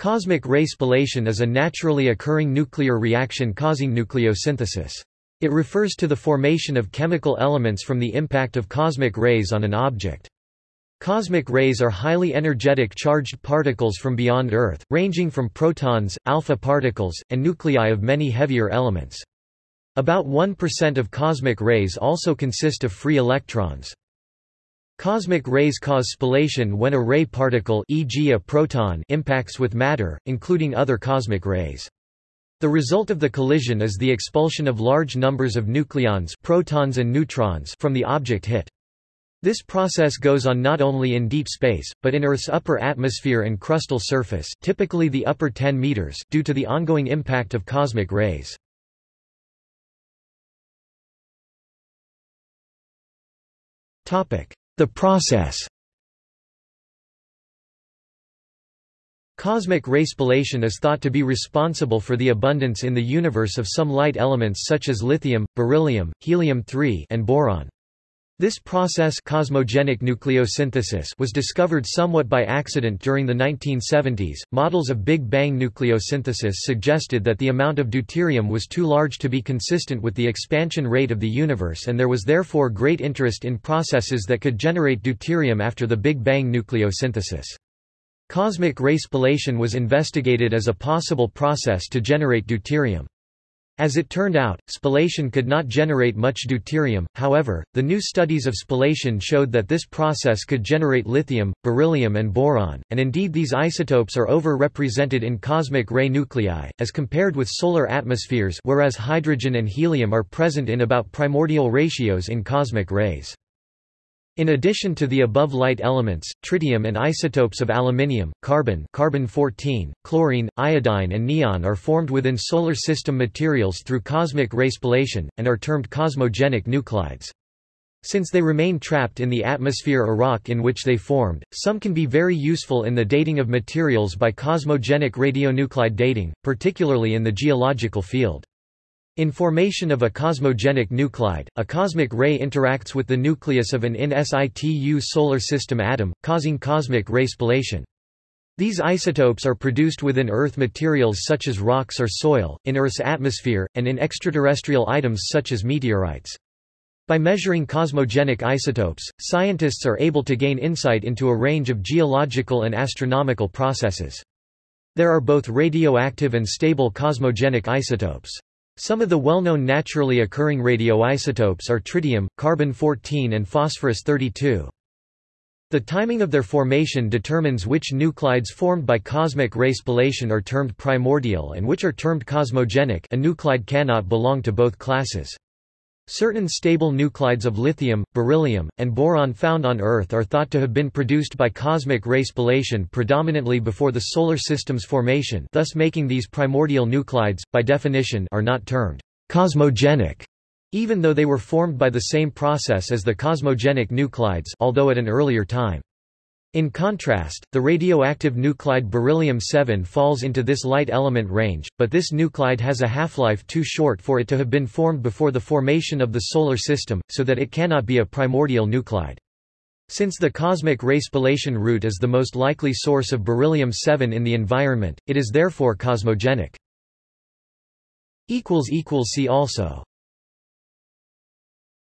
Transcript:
Cosmic ray spallation is a naturally occurring nuclear reaction causing nucleosynthesis. It refers to the formation of chemical elements from the impact of cosmic rays on an object. Cosmic rays are highly energetic charged particles from beyond Earth, ranging from protons, alpha particles, and nuclei of many heavier elements. About 1% of cosmic rays also consist of free electrons. Cosmic rays cause spallation when a ray particle e.g. a proton impacts with matter, including other cosmic rays. The result of the collision is the expulsion of large numbers of nucleons protons and neutrons from the object hit. This process goes on not only in deep space, but in Earth's upper atmosphere and crustal surface typically the upper 10 meters due to the ongoing impact of cosmic rays. Topic. The process Cosmic ray spallation is thought to be responsible for the abundance in the universe of some light elements such as lithium, beryllium, helium-3 and boron. This process cosmogenic nucleosynthesis was discovered somewhat by accident during the 1970s. Models of Big Bang nucleosynthesis suggested that the amount of deuterium was too large to be consistent with the expansion rate of the universe and there was therefore great interest in processes that could generate deuterium after the Big Bang nucleosynthesis. Cosmic ray spallation was investigated as a possible process to generate deuterium. As it turned out, spallation could not generate much deuterium, however, the new studies of spallation showed that this process could generate lithium, beryllium and boron, and indeed these isotopes are over-represented in cosmic ray nuclei, as compared with solar atmospheres whereas hydrogen and helium are present in about primordial ratios in cosmic rays. In addition to the above light elements, tritium and isotopes of aluminium, carbon carbon-14, chlorine, iodine and neon are formed within solar system materials through cosmic ray spallation, and are termed cosmogenic nuclides. Since they remain trapped in the atmosphere or rock in which they formed, some can be very useful in the dating of materials by cosmogenic radionuclide dating, particularly in the geological field. In formation of a cosmogenic nuclide, a cosmic ray interacts with the nucleus of an in situ solar system atom, causing cosmic ray spallation. These isotopes are produced within Earth materials such as rocks or soil, in Earth's atmosphere, and in extraterrestrial items such as meteorites. By measuring cosmogenic isotopes, scientists are able to gain insight into a range of geological and astronomical processes. There are both radioactive and stable cosmogenic isotopes. Some of the well-known naturally occurring radioisotopes are tritium, carbon-14 and phosphorus-32. The timing of their formation determines which nuclides formed by cosmic ray spallation are termed primordial and which are termed cosmogenic a nuclide cannot belong to both classes. Certain stable nuclides of lithium, beryllium, and boron found on Earth are thought to have been produced by cosmic ray spallation predominantly before the Solar System's formation thus making these primordial nuclides, by definition are not termed cosmogenic, even though they were formed by the same process as the cosmogenic nuclides although at an earlier time. In contrast, the radioactive nuclide beryllium-7 falls into this light element range, but this nuclide has a half-life too short for it to have been formed before the formation of the Solar System, so that it cannot be a primordial nuclide. Since the cosmic ray spallation route is the most likely source of beryllium-7 in the environment, it is therefore cosmogenic. See also